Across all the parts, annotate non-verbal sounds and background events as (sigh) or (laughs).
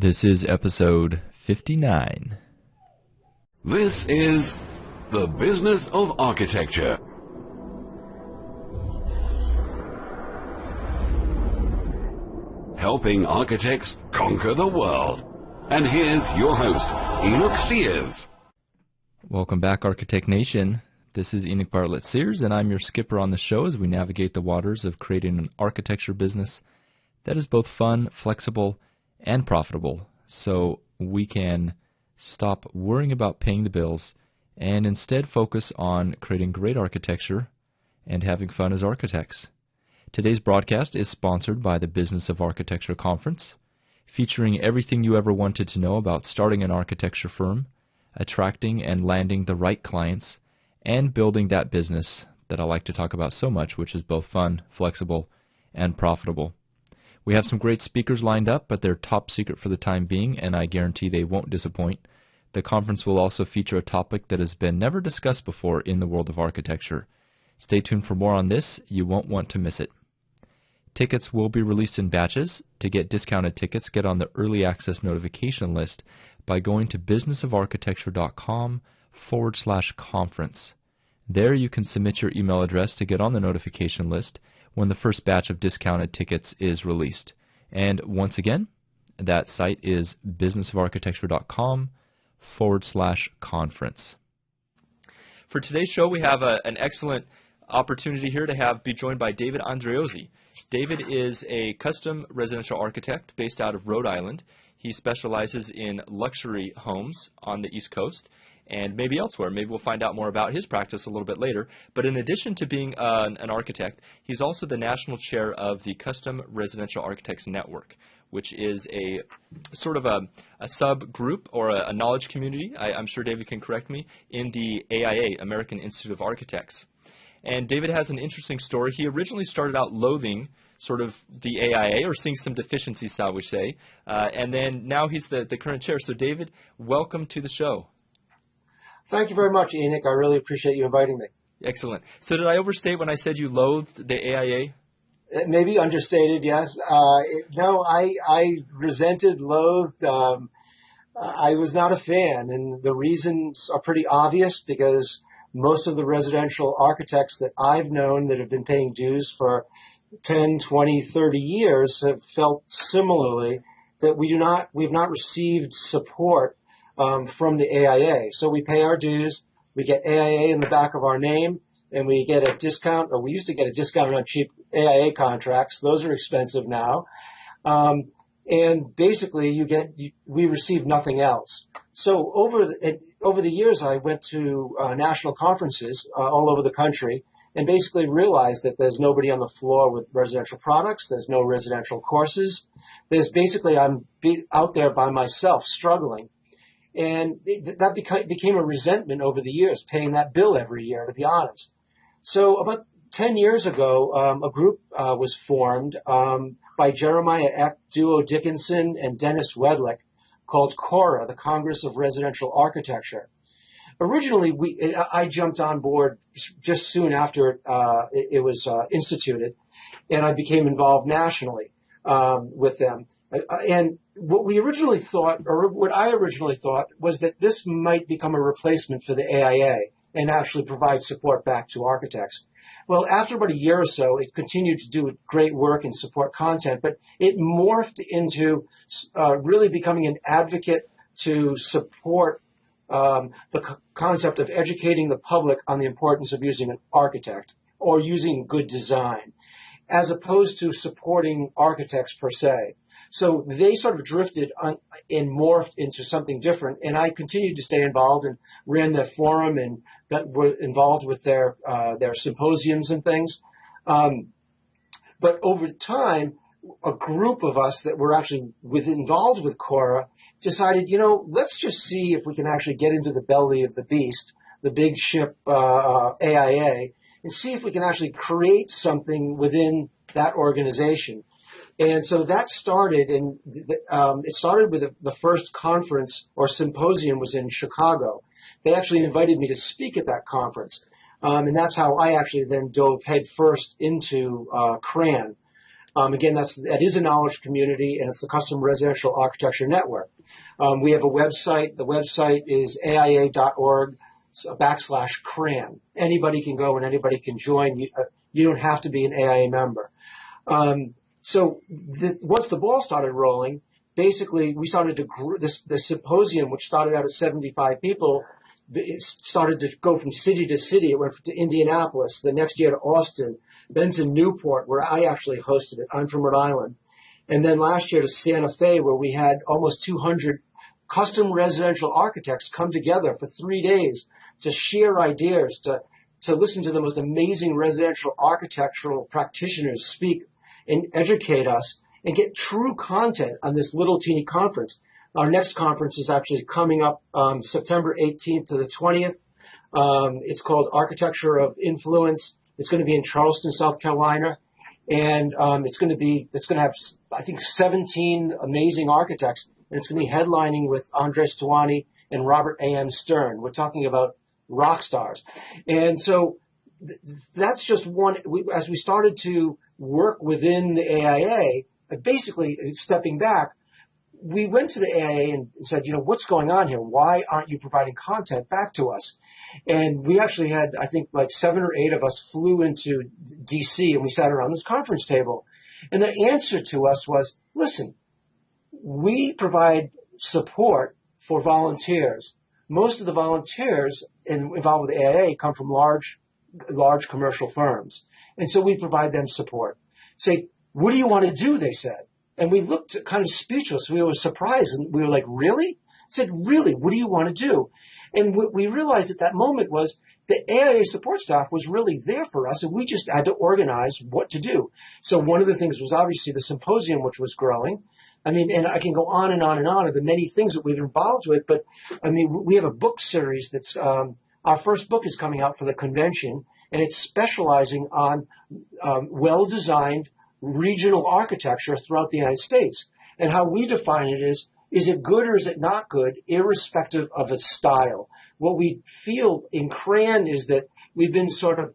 This is episode 59. This is The Business of Architecture. Helping architects conquer the world. And here's your host, Enoch Sears. Welcome back, Architect Nation. This is Enoch Bartlett Sears, and I'm your skipper on the show as we navigate the waters of creating an architecture business that is both fun, flexible, and profitable so we can stop worrying about paying the bills and instead focus on creating great architecture and having fun as architects. Today's broadcast is sponsored by the Business of Architecture Conference, featuring everything you ever wanted to know about starting an architecture firm, attracting and landing the right clients, and building that business that I like to talk about so much, which is both fun, flexible, and profitable. We have some great speakers lined up, but they're top secret for the time being, and I guarantee they won't disappoint. The conference will also feature a topic that has been never discussed before in the world of architecture. Stay tuned for more on this. You won't want to miss it. Tickets will be released in batches. To get discounted tickets, get on the early access notification list by going to businessofarchitecture.com forward slash conference. There you can submit your email address to get on the notification list when the first batch of discounted tickets is released. And once again, that site is businessofarchitecture.com forward slash conference. For today's show, we have a, an excellent opportunity here to have be joined by David Andreozzi. David is a custom residential architect based out of Rhode Island. He specializes in luxury homes on the East Coast and maybe elsewhere. Maybe we'll find out more about his practice a little bit later. But in addition to being uh, an architect, he's also the national chair of the Custom Residential Architects Network, which is a sort of a, a subgroup or a, a knowledge community, I, I'm sure David can correct me, in the AIA, American Institute of Architects. And David has an interesting story. He originally started out loathing sort of the AIA or seeing some deficiencies, shall we say, uh, and then now he's the, the current chair. So, David, welcome to the show. Thank you very much, Enoch. I really appreciate you inviting me. Excellent. So did I overstate when I said you loathed the AIA? Maybe understated, yes. Uh, it, no, I, I resented, loathed. Um, I was not a fan, and the reasons are pretty obvious because most of the residential architects that I've known that have been paying dues for 10, 20, 30 years have felt similarly that we do not, we have not received support um, from the AIA. So we pay our dues, we get AIA in the back of our name, and we get a discount, or we used to get a discount on cheap AIA contracts. Those are expensive now. Um, and basically you get, you, we receive nothing else. So over the, over the years, I went to uh, national conferences uh, all over the country and basically realized that there's nobody on the floor with residential products. There's no residential courses. There's basically, I'm be, out there by myself struggling. And that became a resentment over the years, paying that bill every year, to be honest. So about 10 years ago, um, a group uh, was formed um, by Jeremiah Eck, Duo Dickinson, and Dennis Wedlick called CORA, the Congress of Residential Architecture. Originally, we, I jumped on board just soon after uh, it, was uh, instituted, and I became involved nationally um, with them. Uh, and what we originally thought, or what I originally thought, was that this might become a replacement for the AIA and actually provide support back to architects. Well, after about a year or so, it continued to do great work and support content, but it morphed into uh, really becoming an advocate to support um, the co- concept of educating the public on the importance of using an architect or using good design, as opposed to supporting architects per se. So they sort of drifted on, and morphed into something different. And I continued to stay involved and ran the forum and that were involved with their uh, their symposiums and things. Um, but over time, a group of us that were actually with involved with Cora decided, you know, let's just see if we can actually get into the belly of the beast, the big ship uh, AIA, and see if we can actually create something within that organization. And so that started, and um, it started with the, first conference or symposium was in Chicago. They actually invited me to speak at that conference, um, and that's how I actually then dove headfirst into uh, CRAN. Um, again, that's that is a knowledge community, and it's the Custom Residential Architecture Network. Um, we have a website. The website is aia.org backslash CRAN. Anybody can go and anybody can join. You, uh, you don't have to be an AIA member. Um, so this, once the ball started rolling, basically we started to gr- this, symposium, which started out at 75 people, it started to go from city to city. It went to Indianapolis, the next year to Austin, then to Newport, where I actually hosted it. I'm from Rhode Island. And then last year to Santa Fe, where we had almost 200 custom residential architects come together for three days to share ideas, to, to listen to the most amazing residential architectural practitioners speak and educate us and get true content on this little teeny conference. Our next conference is actually coming up um, September 18th to the 20th. Um, it's called Architecture of Influence. It's going to be in Charleston, South Carolina, and um, it's going to be it's going to have I think 17 amazing architects, and it's going to be headlining with Andres Duany and Robert A. M. Stern. We're talking about rock stars, and so th- that's just one. We, as we started to work within the AIA, basically stepping back, we went to the AIA and said, you know, what's going on here? Why aren't you providing content back to us? And we actually had, I think, like seven or eight of us flew into DC and we sat around this conference table. And the answer to us was, listen, we provide support for volunteers. Most of the volunteers involved with the AIA come from large, large commercial firms. And so we provide them support. Say, what do you want to do? They said. And we looked kind of speechless. We were surprised and we were like, really? I said, really? What do you want to do? And what we realized at that moment was the AIA support staff was really there for us and we just had to organize what to do. So one of the things was obviously the symposium, which was growing. I mean, and I can go on and on and on of the many things that we've been involved with, but I mean, we have a book series that's, um, our first book is coming out for the convention and it's specializing on um, well-designed regional architecture throughout the United States. And how we define it is, is it good or is it not good, irrespective of its style? What we feel in CRAN is that we've been sort of,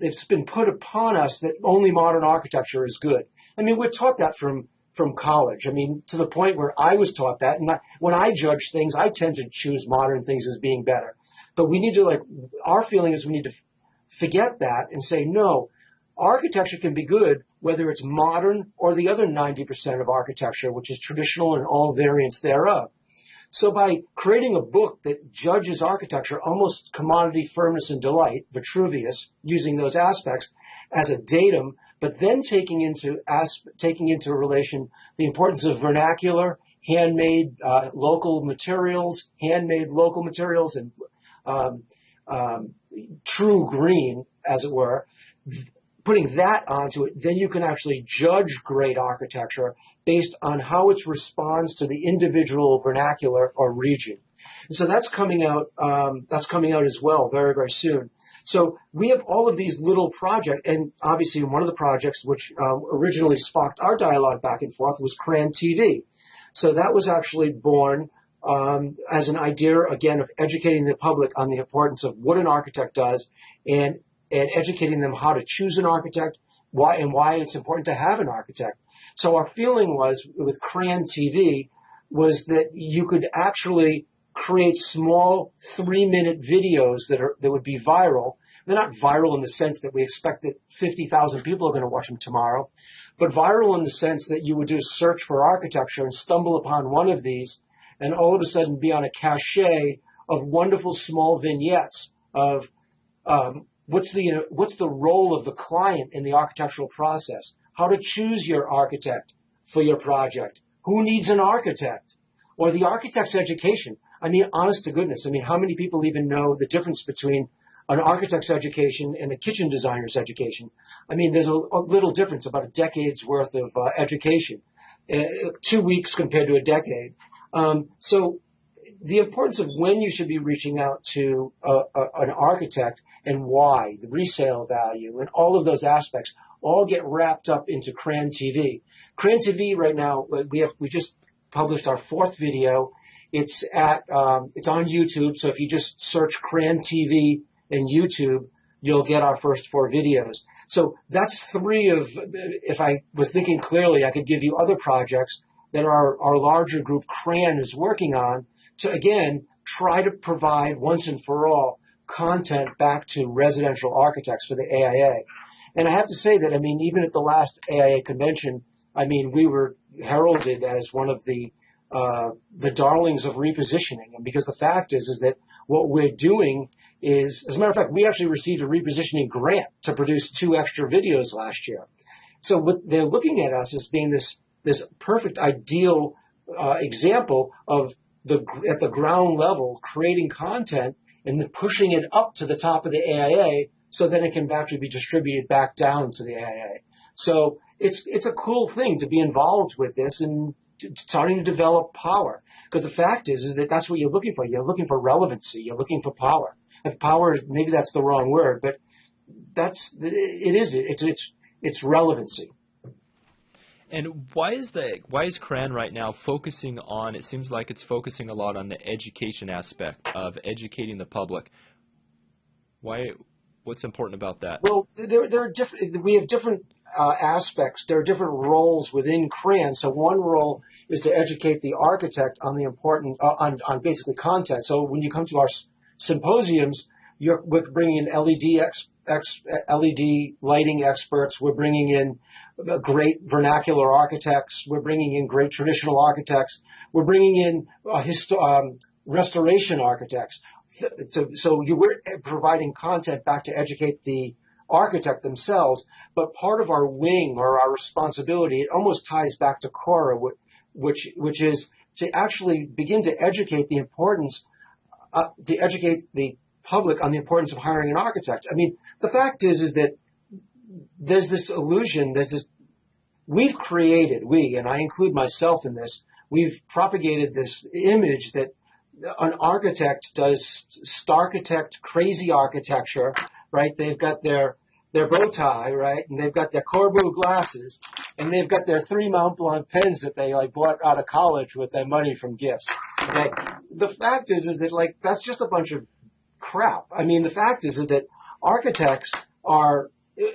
it's been put upon us that only modern architecture is good. I mean, we're taught that from, from college. I mean, to the point where I was taught that. And I, when I judge things, I tend to choose modern things as being better. But we need to like, our feeling is we need to forget that and say, no, architecture can be good whether it's modern or the other 90% of architecture, which is traditional and all variants thereof. So by creating a book that judges architecture, almost commodity firmness and delight, Vitruvius, using those aspects as a datum, but then taking into taking into relation the importance of vernacular, handmade uh, local materials, handmade local materials, and um, um, true green, as it were, putting that onto it, then you can actually judge great architecture based on how it responds to the individual vernacular or region. And so that's coming out. Um, that's coming out as well very very soon. So we have all of these little projects, and obviously one of the projects which uh, originally sparked our dialogue back and forth was CRAN TV. So that was actually born um, as an idea again of educating the public on the importance of what an architect does and and educating them how to choose an architect, why and why it's important to have an architect. So our feeling was with CRAN TV was that you could actually create small three minute videos that are that would be viral. They're not viral in the sense that we expect that 50,000 people are going to watch them tomorrow, but viral in the sense that you would do a search for architecture and stumble upon one of these and all of a sudden be on a cachet of wonderful small vignettes of um, What's the, what's the role of the client in the architectural process? How to choose your architect for your project? Who needs an architect? Or the architect's education. I mean, honest to goodness, I mean, how many people even know the difference between an architect's education and a kitchen designer's education? I mean, there's a, a little difference, about a decade's worth of uh, education, uh, two weeks compared to a decade. Um, so the importance of when you should be reaching out to a, a, an architect and why, the resale value, and all of those aspects all get wrapped up into CRAN TV. CRAN TV right now, we have, we just published our fourth video. It's at, um, it's on YouTube. So if you just search CRAN TV in YouTube, you'll get our first four videos. So that's three of, if I was thinking clearly, I could give you other projects that our, our larger group, CRAN, is working on to, again, try to provide once and for all content back to residential architects for the AIA. And I have to say that, I mean, even at the last AIA convention, I mean, we were heralded as one of the uh, the darlings of repositioning. And because the fact is, is that what we're doing is, as a matter of fact, we actually received a repositioning grant to produce two extra videos last year. So what they're looking at us as being this this perfect ideal uh, example of the at the ground level creating content and pushing it up to the top of the AIA so then it can actually be distributed back down to the AIA. So it's it's a cool thing to be involved with this and starting to develop power. Because the fact is, is that that's what you're looking for. You're looking for relevancy. You're looking for power. And power, maybe that's the wrong word, but that's it is it's it's it's relevancy. And why is the why is CRAN right now focusing on? It seems like it's focusing a lot on the education aspect of educating the public. Why? What's important about that? Well, there there are different. We have different uh, aspects. There are different roles within CRAN. So one role is to educate the architect on the important uh, on on basically content. So when you come to our symposiums, you're we're bringing in LED ex, ex, LED lighting experts. We're bringing in great vernacular architects. We're bringing in great traditional architects. We're bringing in uh, histo- um, restoration architects. So, so you, we're providing content back to educate the architect themselves, but part of our wing or our responsibility, it almost ties back to Cora, which, which is to actually begin to educate the importance, uh, to educate the public on the importance of hiring an architect. I mean, the fact is, is that there's this illusion, there's this, we've created, we, and I include myself in this, we've propagated this image that an architect does starchitect crazy architecture right? They've got their their bow tie, right? And they've got their Corbu glasses, and they've got their three Mont Blanc pens that they like bought out of college with their money from gifts. Okay? The fact is, is that like that's just a bunch of crap. I mean, the fact is, is that architects are.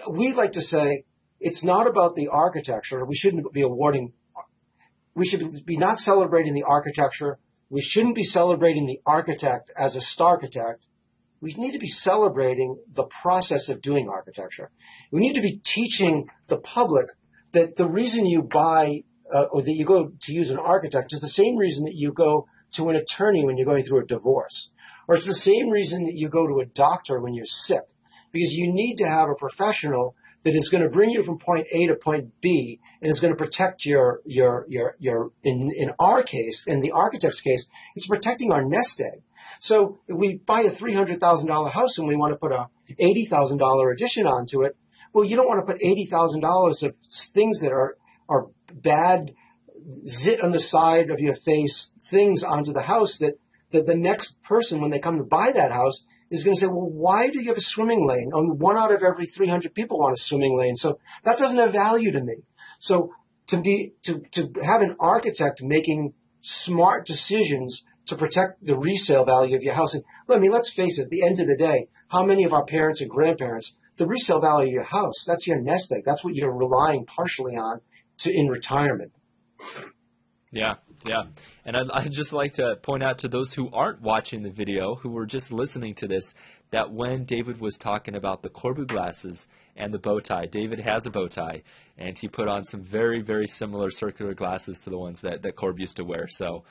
We like to say it's not about the architecture. We shouldn't be awarding. We should be not celebrating the architecture. We shouldn't be celebrating the architect as a starchitect we need to be celebrating the process of doing architecture. We need to be teaching the public that the reason you buy uh, or that you go to use an architect is the same reason that you go to an attorney when you're going through a divorce. Or it's the same reason that you go to a doctor when you're sick. Because you need to have a professional that is going to bring you from point A to point B and is going to protect your, your, your, your, in, in our case, in the architect's case, it's protecting our nest egg. So if we buy a $300,000 house and we want to put a $80,000 addition onto it, well, you don't want to put $80,000 of things that are, are bad, zit on the side of your face things onto the house that, that the next person, when they come to buy that house, is going to say, well, why do you have a swimming lane? Only one out of every 300 people want a swimming lane. So that doesn't have value to me. So to be, to, to have an architect making smart decisions to protect the resale value of your house. And I mean, let's face it, at the end of the day, how many of our parents and grandparents, the resale value of your house, that's your nest egg. That's what you're relying partially on to in retirement. Yeah, yeah. And I'd, (laughs) I'd, just like to point out to those who aren't watching the video, who were just listening to this, that when David was talking about the Corbu glasses and the bow tie, David has a bow tie, and he put on some very, very similar circular glasses to the ones that, that Corb used to wear. So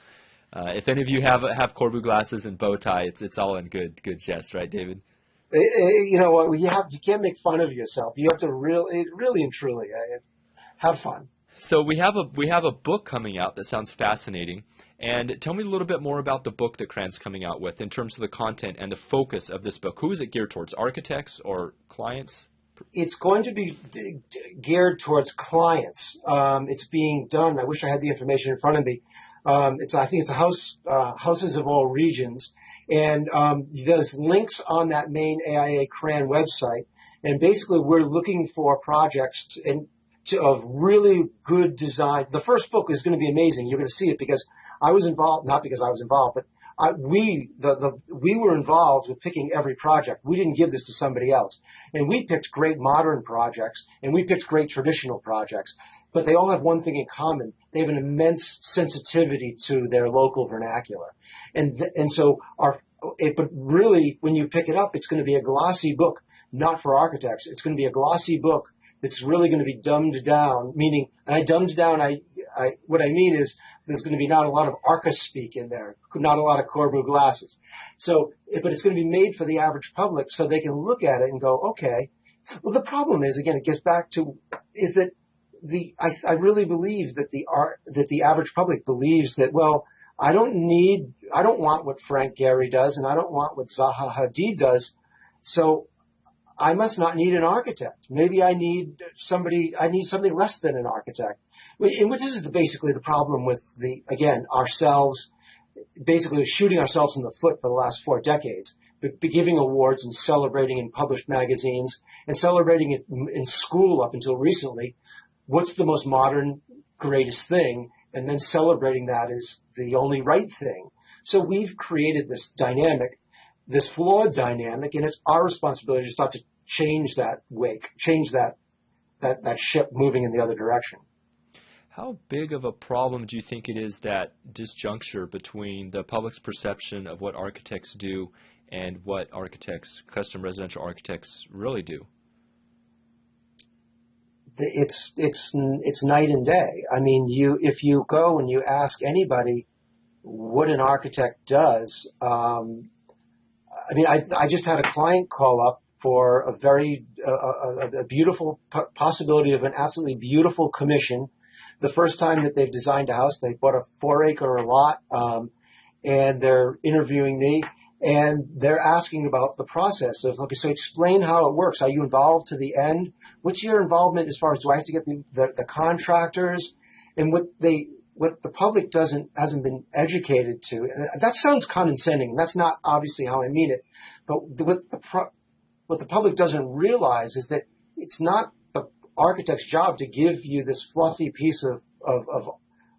uh, if any of you have have Corbu glasses and bow tie, it's it's all in good good jest, right, David? Eh, eh, you know what? You have you can't make fun of yourself. You have to really, really and truly uh, have fun. So we have a we have a book coming out that sounds fascinating. And tell me a little bit more about the book that CRAN's coming out with in terms of the content and the focus of this book. Who is it geared towards? Architects or clients? It's going to be geared towards clients. Um, it's being done. I wish I had the information in front of me. Um, it's I think it's a house uh, houses of all regions, and um, there's links on that main AIA CRAN website. And basically, we're looking for projects to, and to, of really good design. The first book is going to be amazing. You're going to see it because I was involved, not because I was involved, but I, we the, the we were involved with picking every project. We didn't give this to somebody else, and we picked great modern projects and we picked great traditional projects. But they all have one thing in common: they have an immense sensitivity to their local vernacular, and th- and so our. It, but really, when you pick it up, it's going to be a glossy book, not for architects. It's going to be a glossy book that's really going to be dumbed down. Meaning, and I dumbed down. I, I what I mean is there's going to be not a lot of ARCA speak in there, not a lot of Corbu glasses. So, but it's going to be made for the average public so they can look at it and go, okay. Well, the problem is, again, it gets back to, is that the, I, I really believe that the art, that the average public believes that, well, I don't need, I don't want what Frank Gehry does and I don't want what Zaha Hadid does. So I must not need an architect. Maybe I need somebody, I need something less than an architect. And which is basically the problem with the, again, ourselves, basically shooting ourselves in the foot for the last four decades, but giving awards and celebrating in published magazines and celebrating it in school up until recently. What's the most modern, greatest thing? And then celebrating that is the only right thing. So we've created this dynamic this flawed dynamic, and it's our responsibility to start to change that wake, change that that that ship moving in the other direction. How big of a problem do you think it is that disjuncture between the public's perception of what architects do and what architects, custom residential architects, really do? It's it's it's night and day. I mean, you if you go and you ask anybody what an architect does, um, I mean, I, I just had a client call up for a very uh, a, a, beautiful possibility of an absolutely beautiful commission. The first time that they've designed a house, they bought a four acre lot, um, and they're interviewing me, and they're asking about the process of okay, so explain how it works. Are you involved to the end? What's your involvement as far as do I have to get the, the, the contractors? And what they what the public doesn't hasn't been educated to. And that sounds condescending. and That's not obviously how I mean it. But what the what the public doesn't realize is that it's not the architect's job to give you this fluffy piece of of of,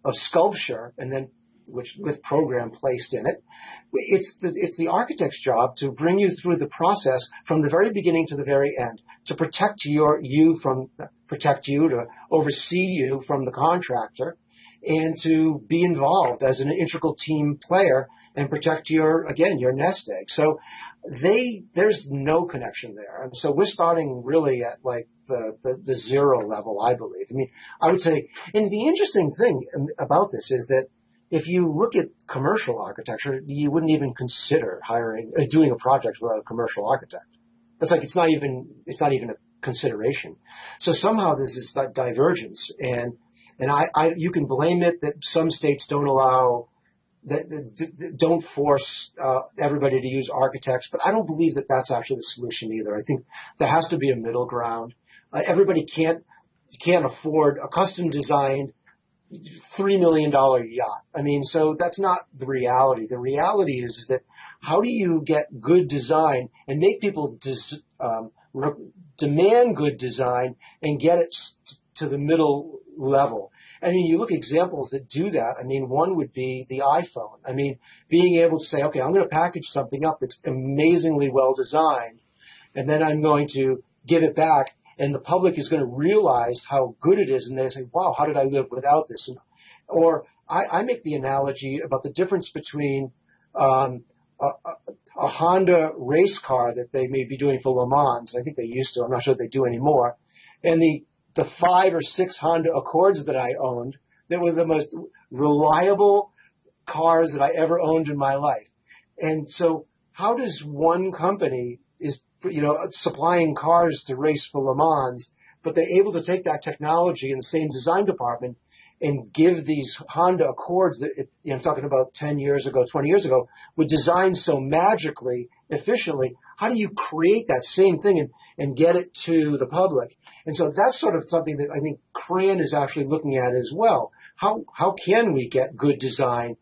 of sculpture and then which with program placed in it. It's the it's the architect's job to bring you through the process from the very beginning to the very end, to protect your you from protect you, to oversee you from the contractor, and to be involved as an integral team player and protect your, again, your nest egg. So they, there's no connection there. And so we're starting really at like the, the, the zero level, I believe. I mean, I would say, and the interesting thing about this is that if you look at commercial architecture, you wouldn't even consider hiring, uh, doing a project without a commercial architect. It's like, it's not even, it's not even a consideration. So somehow there's this divergence and and I, I, you can blame it that some states don't allow, that, don't force uh, everybody to use architects, but I don't believe that that's actually the solution either. I think there has to be a middle ground. Uh, everybody can't can't afford a custom designed three million dollar yacht. I mean, so that's not the reality. The reality is that how do you get good design and make people dis, um, re- demand good design and get it to the middle level. I mean, you look at examples that do that. I mean, one would be the iPhone. I mean, being able to say, okay, I'm going to package something up that's amazingly well designed, and then I'm going to give it back, and the public is going to realize how good it is, and they say, wow, how did I live without this? And, or I, I make the analogy about the difference between um, a, a, Honda race car that they may be doing for Le Mans. I think they used to. I'm not sure they do anymore. And the the five or six Honda Accords that I owned that were the most reliable cars that I ever owned in my life. And so how does one company is, you know, supplying cars to race for Le Mans, but they're able to take that technology in the same design department and give these Honda Accords that, you know, I'm talking about 10 years ago, 20 years ago, were designed so magically, efficiently. How do you create that same thing and, and get it to the public? And so that's sort of something that I think CRAN is actually looking at as well. How, how can we get good design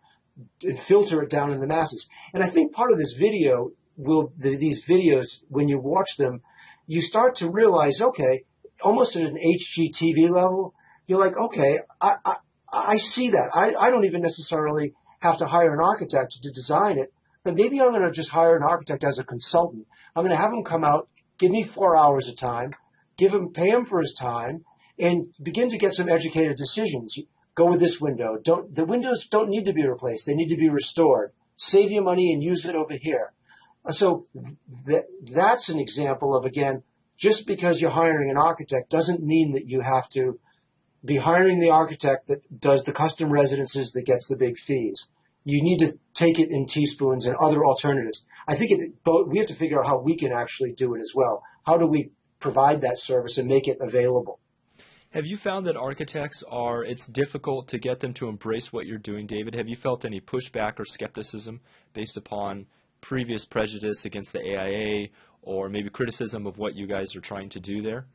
and filter it down in the masses? And I think part of this video will, the, these videos, when you watch them, you start to realize, okay, almost at an HGTV level, you're like, okay, I, I, I see that. I, I don't even necessarily have to hire an architect to design it, but maybe I'm going to just hire an architect as a consultant. I'm going to have him come out, give me four hours of time, give him, pay him for his time, and begin to get some educated decisions. Go with this window. Don't, the windows don't need to be replaced. They need to be restored. Save your money and use it over here. So th- that's an example of, again, just because you're hiring an architect doesn't mean that you have to be hiring the architect that does the custom residences that gets the big fees. You need to take it in teaspoons and other alternatives. I think it, we have to figure out how we can actually do it as well. How do we provide that service and make it available? Have you found that architects are, it's difficult to get them to embrace what you're doing, David? Have you felt any pushback or skepticism based upon previous prejudice against the AIA or maybe criticism of what you guys are trying to do there?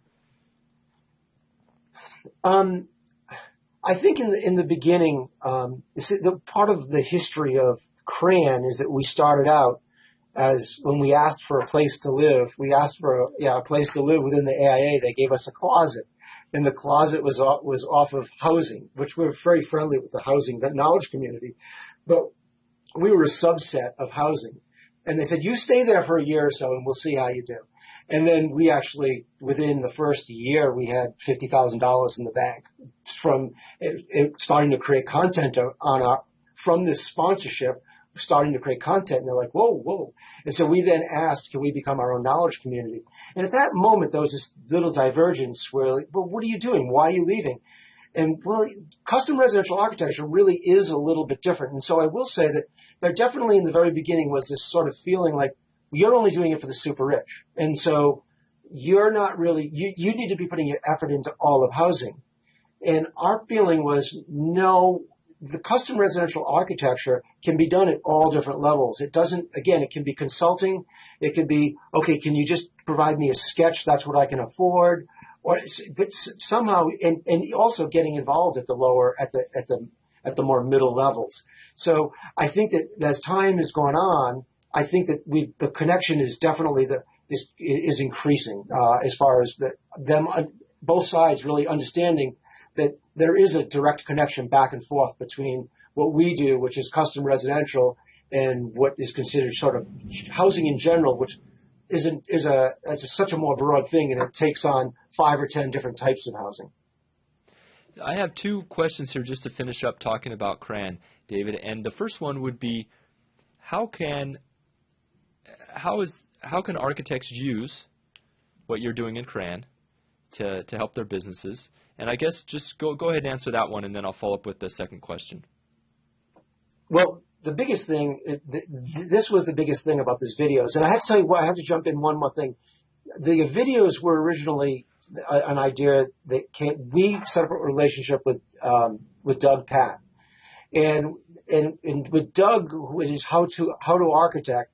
Um, I think in the in the beginning, um, the part of the history of CRAN is that we started out as when we asked for a place to live, we asked for a, yeah, a place to live within the AIA. They gave us a closet, and the closet was off, was off of housing, which we're very friendly with the housing knowledge community, but we were a subset of housing. And they said, you stay there for a year or so and we'll see how you do. And then we actually, within the first year, we had $50,000 in the bank from it, it starting to create content on our, from this sponsorship, starting to create content. And they're like, whoa, whoa. And so we then asked, can we become our own knowledge community? And at that moment, there was this little divergence where like, well, what are you doing? Why are you leaving? And well, custom residential architecture really is a little bit different. And so I will say that there definitely in the very beginning was this sort of feeling like you're only doing it for the super rich. And so you're not really, you, you need to be putting your effort into all of housing. And our feeling was no, the custom residential architecture can be done at all different levels. It doesn't, again, it can be consulting. It could be, okay, can you just provide me a sketch? That's what I can afford or but somehow and, and also getting involved at the lower at the at the at the more middle levels. So I think that as time has gone on, I think that we the connection is definitely the is is increasing uh, as far as the them uh, both sides really understanding that there is a direct connection back and forth between what we do, which is custom residential, and what is considered sort of housing in general, which is a, is a, a, such a more broad thing and it takes on five or ten different types of housing. I have two questions here just to finish up talking about CRAN, David. And the first one would be, how can how is how can architects use what you're doing in CRAN to to help their businesses? And I guess just go go ahead and answer that one, and then I'll follow up with the second question. Well, the biggest thing, this was the biggest thing about this videos. And I have to tell you I have to jump in one more thing. The videos were originally an idea that came, we set up a relationship with, um, with Doug Patt. And, and, and with Doug, who is how to, how to architect,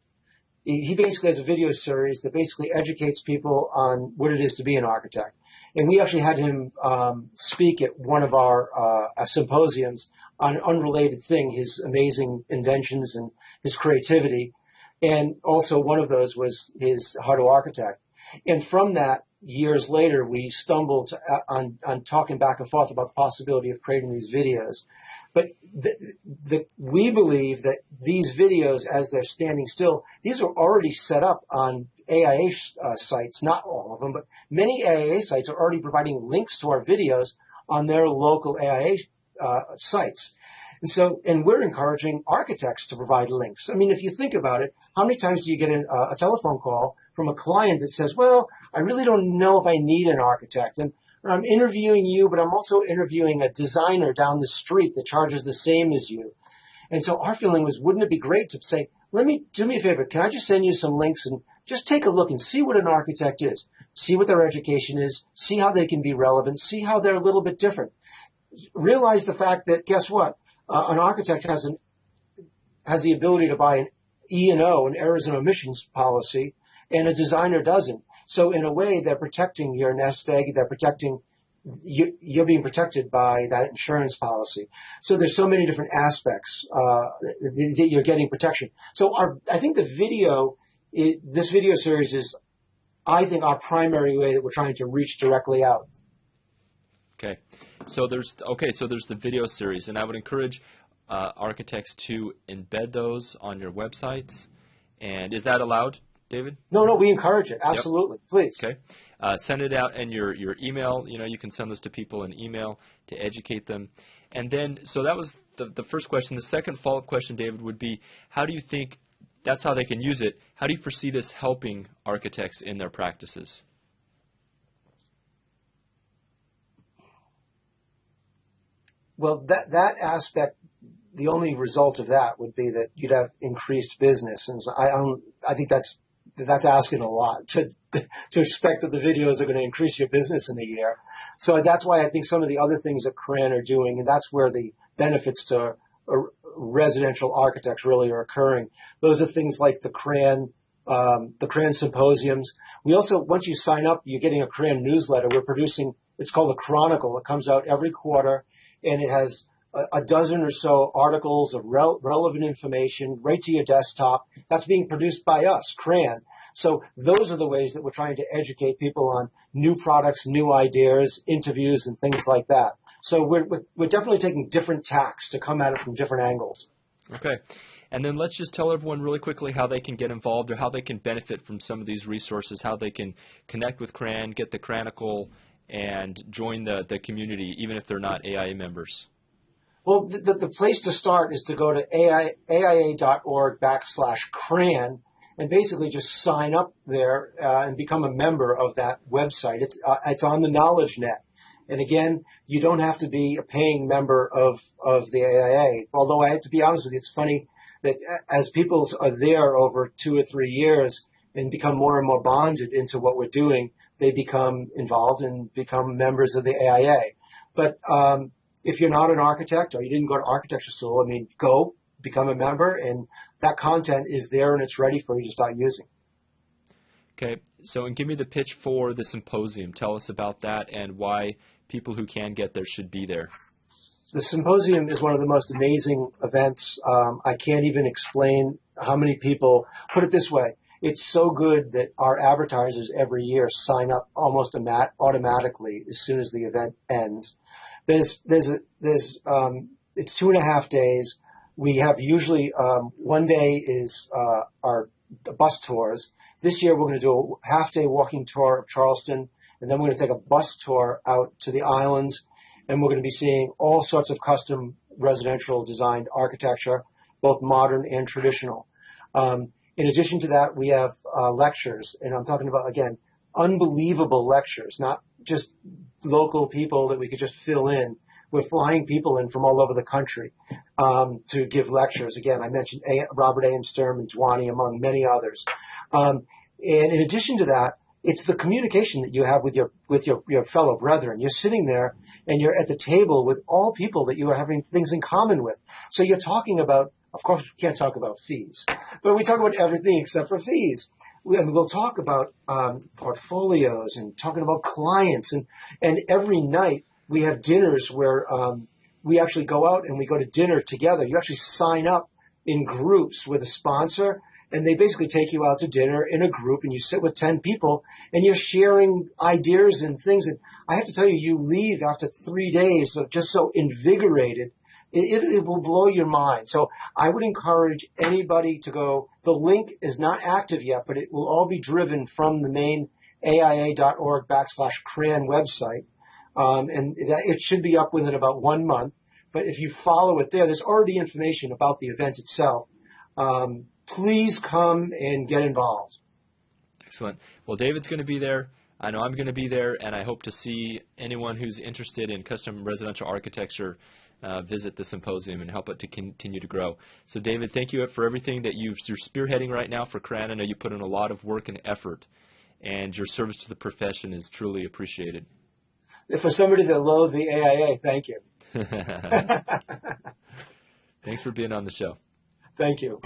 he basically has a video series that basically educates people on what it is to be an architect. And we actually had him um, speak at one of our uh, symposiums on an unrelated thing, his amazing inventions and his creativity. And also one of those was his how to architect. And from that, years later, we stumbled uh, on, on talking back and forth about the possibility of creating these videos. But the, the, we believe that these videos, as they're standing still, these are already set up on AIA uh, sites, not all of them, but many AIA sites are already providing links to our videos on their local AIA uh, sites. And so, and we're encouraging architects to provide links. I mean, if you think about it, how many times do you get an, uh, a telephone call from a client that says, well, I really don't know if I need an architect. And I'm interviewing you, but I'm also interviewing a designer down the street that charges the same as you. And so our feeling was, wouldn't it be great to say, let me, do me a favor, can I just send you some links and just take a look and see what an architect is, see what their education is, see how they can be relevant, see how they're a little bit different. Realize the fact that guess what? Uh, an architect has an, has the ability to buy an E and O, an errors and omissions policy, and a designer doesn't. So in a way, they're protecting your nest egg. They're protecting you, you're being protected by that insurance policy. So there's so many different aspects uh, that you're getting protection. So our, I think the video, it, this video series is, I think, our primary way that we're trying to reach directly out. Okay, so there's okay, so there's the video series, and I would encourage uh, architects to embed those on your websites. And is that allowed, David? No, no, we encourage it. Absolutely. Yep. Please. Okay. Uh, send it out in your, your email. You know, you can send this to people in email to educate them. And then, so that was the, the first question. The second follow up question, David, would be how do you think that's how they can use it? How do you foresee this helping architects in their practices? Well, that, that aspect the only result of that would be that you'd have increased business. And so I don't, I think that's, that's asking a lot to, (laughs) to expect that the videos are going to increase your business in a year. So that's why I think some of the other things that CRAN are doing, and that's where the benefits to residential architects really are occurring. Those are things like the CRAN, um, the CRAN symposiums. We also, once you sign up, you're getting a CRAN newsletter. We're producing, it's called the Cranicle. It comes out every quarter and it has a, dozen or so articles of rel- relevant information right to your desktop. That's being produced by us, CRAN. So those are the ways that we're trying to educate people on new products, new ideas, interviews, and things like that. So we're, we're definitely taking different tacks to come at it from different angles. Okay. And then let's just tell everyone really quickly how they can get involved or how they can benefit from some of these resources, how they can connect with CRAN, get the Cranicle, and join the, the community, even if they're not AIA members. Well, the, the place to start is to go to AI, AIA.org backslash CRAN and basically just sign up there uh, and become a member of that website. It's, uh, it's on the knowledge net. And again, you don't have to be a paying member of, of the AIA. Although I have to be honest with you, it's funny that as people are there over two or three years and become more and more bonded into what we're doing, they become involved and become members of the AIA. But um, if you're not an architect or you didn't go to architecture school, I mean, go become a member, and that content is there and it's ready for you to start using. Okay, so and give me the pitch for the symposium. Tell us about that and why people who can get there should be there. The symposium is one of the most amazing events. Um, I can't even explain how many people. Put it this way: it's so good that our advertisers every year sign up almost automatically as soon as the event ends. There's there's a there's um, it's two and a half days. We have usually um, one day is uh, our bus tours. This year we're going to do a half day walking tour of Charleston, and then we're going to take a bus tour out to the islands, and we're going to be seeing all sorts of custom residential designed architecture, both modern and traditional. Um, in addition to that, we have uh, lectures, and I'm talking about again unbelievable lectures, not just local people that we could just fill in. We're flying people in from all over the country um, to give lectures. Again, I mentioned a- Robert A. M. Stern and Duany, among many others. Um, and in addition to that, it's the communication that you have with your with your, your fellow brethren. You're sitting there and you're at the table with all people that you are having things in common with. So you're talking about, of course, we can't talk about fees, but we talk about everything except for fees we, I mean, we'll talk about um, portfolios and talking about clients, and and every night we have dinners where um, we actually go out and we go to dinner together. You actually sign up in groups with a sponsor, and they basically take you out to dinner in a group, and you sit with ten people, and you're sharing ideas and things. And I have to tell you, you leave after three days of just so invigorated it, it, will blow your mind. So I would encourage anybody to go. The link is not active yet, but it will all be driven from the main AIA.org backslash CRAN website. Um, and that, it should be up within about one month. But if you follow it there, there's already information about the event itself. Um, please come and get involved. Excellent. Well, David's going to be there. I know I'm going to be there, and I hope to see anyone who's interested in custom residential architecture uh, visit the symposium and help it to continue to grow. So, David, thank you for everything that you are spearheading right now for CRAN. I know you put in a lot of work and effort, and your service to the profession is truly appreciated. For somebody that loathed the AIA, thank you. (laughs) (laughs) Thanks for being on the show. Thank you.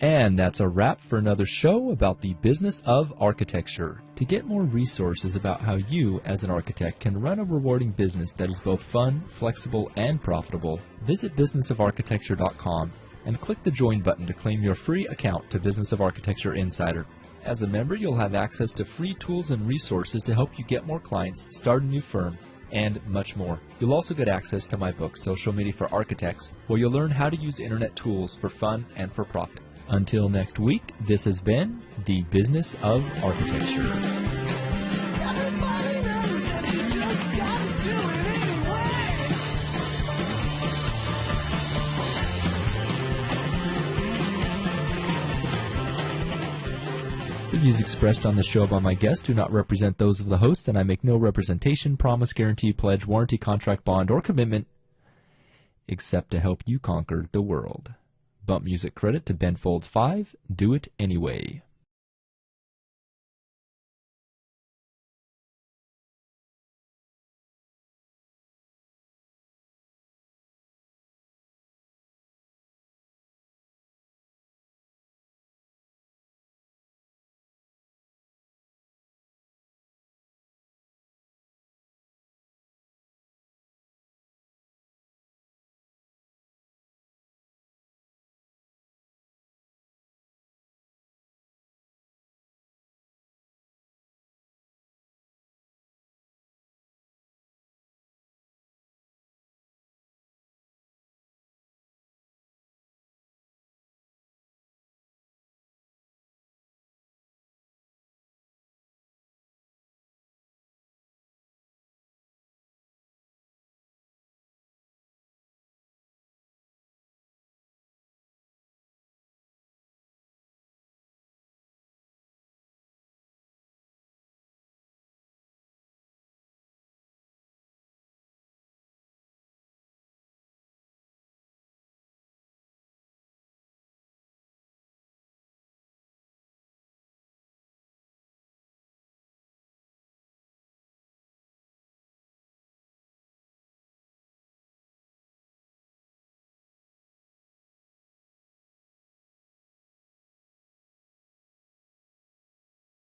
And that's a wrap for another show about the business of architecture. To get more resources about how you, as an architect, can run a rewarding business that is both fun, flexible, and profitable, visit businessofarchitecture.com and click the join button to claim your free account to Business of Architecture Insider. As a member, you'll have access to free tools and resources to help you get more clients, start a new firm, and much more. You'll also get access to my book, Social Media for Architects, where you'll learn how to use internet tools for fun and for profit. Until next week, this has been The Business of Architecture. The views expressed on the show by my guests do not represent those of the host, and I make no representation, promise, guarantee, pledge, warranty, contract, bond, or commitment except to help you conquer the world. Bump music credit to Ben Folds 5, Do It Anyway.